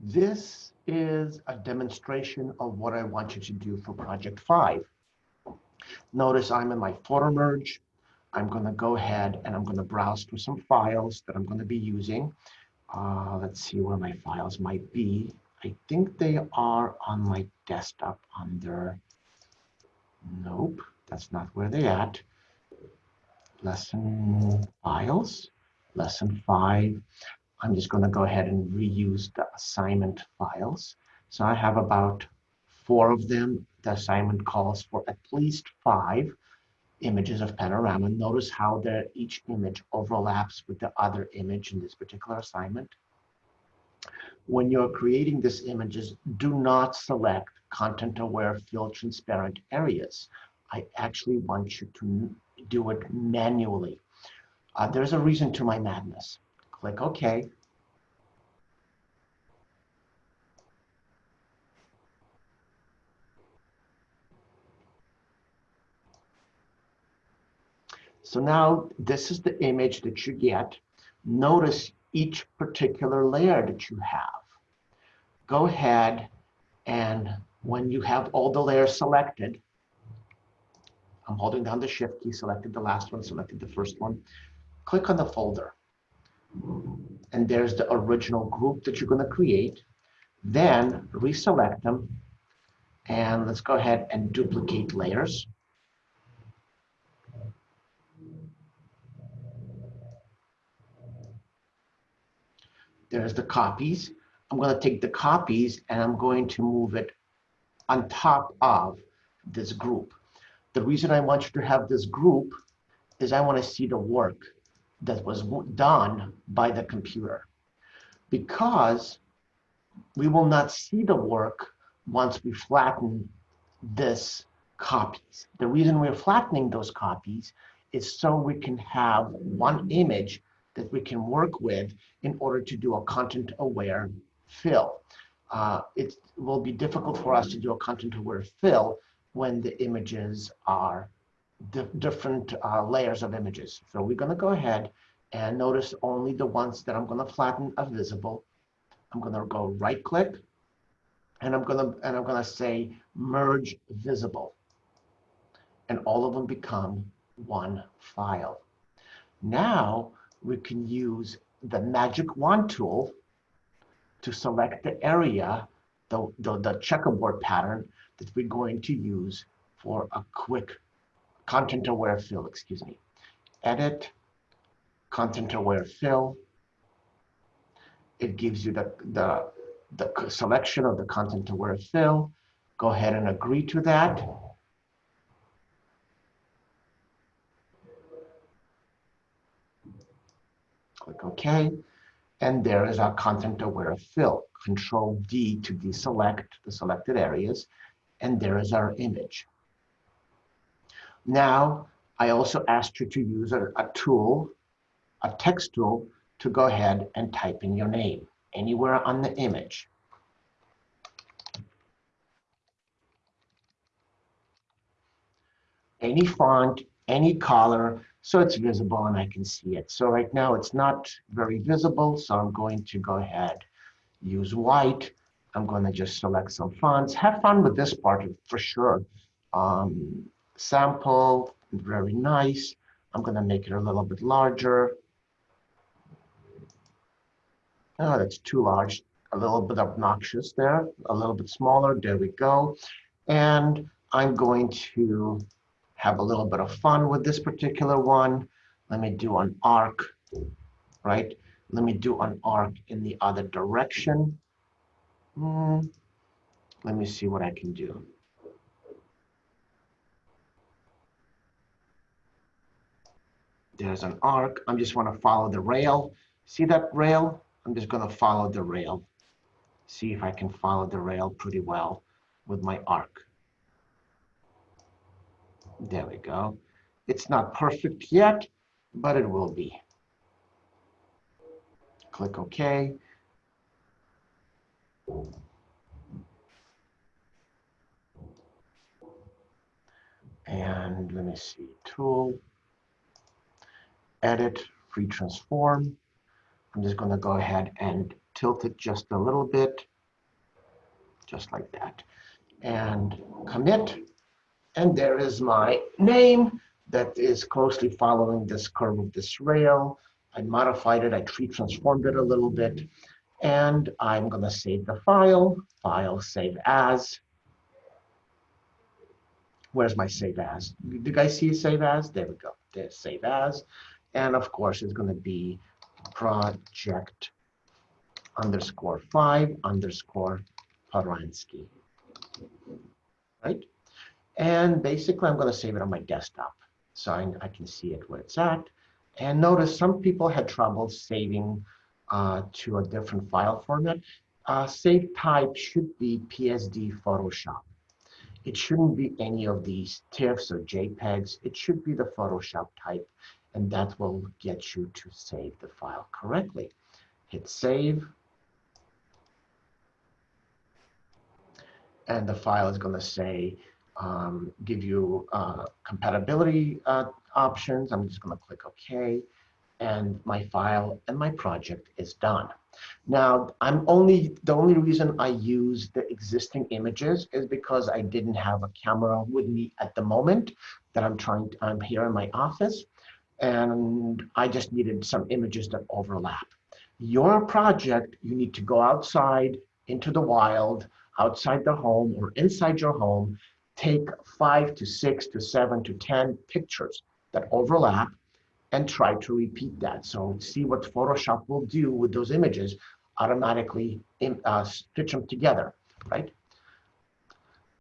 This is a demonstration of what I want you to do for project five. Notice I'm in my photo merge. I'm going to go ahead and I'm going to browse through some files that I'm going to be using. Uh, let's see where my files might be. I think they are on my desktop under, nope, that's not where they're at. Lesson files, lesson five. I'm just going to go ahead and reuse the assignment files. So I have about four of them. The assignment calls for at least five images of panorama. Notice how each image overlaps with the other image in this particular assignment. When you're creating these images, do not select content-aware fill transparent areas. I actually want you to do it manually. Uh, there's a reason to my madness. Click OK. So now this is the image that you get. Notice each particular layer that you have. Go ahead and when you have all the layers selected, I'm holding down the shift key, selected the last one, selected the first one. Click on the folder. And there's the original group that you're going to create. Then reselect them. And let's go ahead and duplicate layers. There's the copies. I'm going to take the copies and I'm going to move it on top of this group. The reason I want you to have this group is I want to see the work that was done by the computer. Because we will not see the work once we flatten this copies. The reason we're flattening those copies is so we can have one image that we can work with in order to do a content aware fill. Uh, it will be difficult for us to do a content aware fill when the images are different uh, layers of images. So we're going to go ahead and notice only the ones that I'm going to flatten are visible. I'm going to go right click and I'm going to and I'm going to say merge visible. And all of them become one file. Now we can use the magic wand tool to select the area, the, the, the checkerboard pattern that we're going to use for a quick content aware fill, excuse me. Edit, content aware fill. It gives you the, the, the selection of the content aware fill. Go ahead and agree to that. Click OK. And there is our content aware fill. Control D to deselect the selected areas. And there is our image. Now, I also asked you to use a, a tool, a text tool, to go ahead and type in your name anywhere on the image. Any font, any color, so it's visible and I can see it. So right now it's not very visible, so I'm going to go ahead, use white. I'm going to just select some fonts. Have fun with this part for sure. Um, sample, very nice. I'm going to make it a little bit larger. Oh, that's too large. A little bit obnoxious there. A little bit smaller. There we go. And I'm going to have a little bit of fun with this particular one. Let me do an arc, right? Let me do an arc in the other direction. Mm, let me see what I can do. There's an arc. I'm just want to follow the rail. See that rail? I'm just going to follow the rail. See if I can follow the rail pretty well with my arc. There we go. It's not perfect yet, but it will be. Click OK. And let me see, tool, edit, free transform. I'm just going to go ahead and tilt it just a little bit, just like that. And commit. And there is my name that is closely following this curve of this rail. I modified it, I free transformed it a little bit. And I'm gonna save the file, file save as. Where's my save as? Do you guys see save as? There we go, there's save as. And of course, it's gonna be project underscore five underscore Paransky, right? And basically, I'm going to save it on my desktop so I, I, can see it where it's at. And notice some people had trouble saving uh, to a different file format. Uh, save type should be PSD Photoshop. It shouldn't be any of these TIFFs or JPEGs. It should be the Photoshop type, and that will get you to save the file correctly. Hit save. And the file is going to say, um, give you uh, compatibility uh, options. I'm just going to click OK. And my file and my project is done. Now, I'm only the only reason I use the existing images is because I didn't have a camera with me at the moment that I'm trying. To, I'm here in my office, and I just needed some images that overlap. Your project, you need to go outside into the wild, outside the home or inside your home, take five to six to seven to 10 pictures that overlap and try to repeat that. So see what Photoshop will do with those images, automatically uh, stitch them together, right?